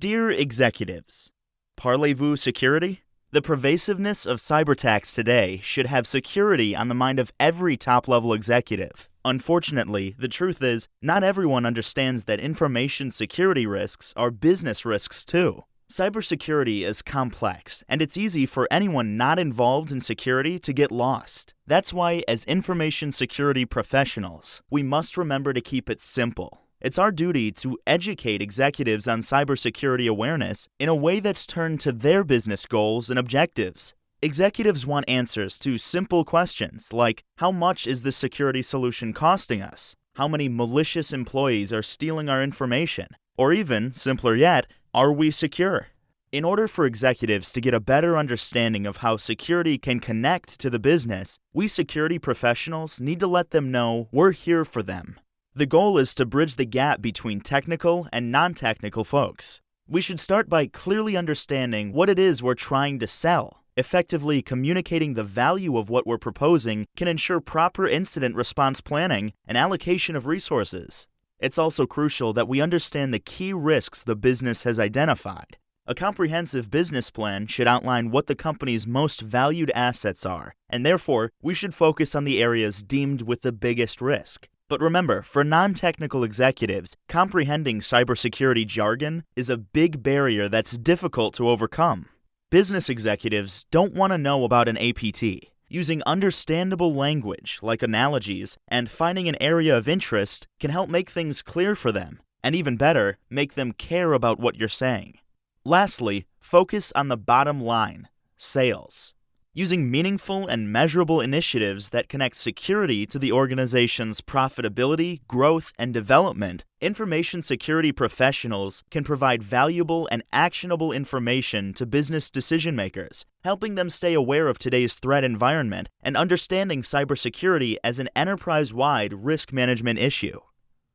Dear executives, Parlez-vous security? The pervasiveness of cyber attacks today should have security on the mind of every top level executive. Unfortunately, the truth is, not everyone understands that information security risks are business risks too. Cybersecurity is complex, and it's easy for anyone not involved in security to get lost. That's why, as information security professionals, we must remember to keep it simple. It's our duty to educate executives on cybersecurity awareness in a way that's turned to their business goals and objectives. Executives want answers to simple questions like How much is this security solution costing us? How many malicious employees are stealing our information? Or even, simpler yet, Are we secure? In order for executives to get a better understanding of how security can connect to the business, we security professionals need to let them know we're here for them. The goal is to bridge the gap between technical and non technical folks. We should start by clearly understanding what it is we're trying to sell Effectively communicating the value of what we're proposing can ensure proper incident response planning and allocation of resources. It's also crucial that we understand the key risks the business has identified. A comprehensive business plan should outline what the company's most valued assets are, and therefore, we should focus on the areas deemed with the biggest risk. But remember, for non technical executives, comprehending cybersecurity jargon is a big barrier that's difficult to overcome. Business executives don't want to know about an APT. Using understandable language, like analogies, and finding an area of interest can help make things clear for them, and even better, make them care about what you're saying. Lastly, focus on the bottom line sales using meaningful and measurable initiatives that connect security to the organization's profitability, growth, and development, information security professionals can provide valuable and actionable information to business decision makers, helping them stay aware of today's threat environment and understanding cybersecurity as an enterprise wide risk management issue.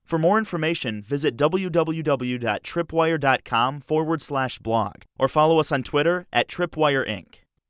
For more information, visit www.tripwire.com forward slash blog or follow us on Twitter at Tripwire Inc.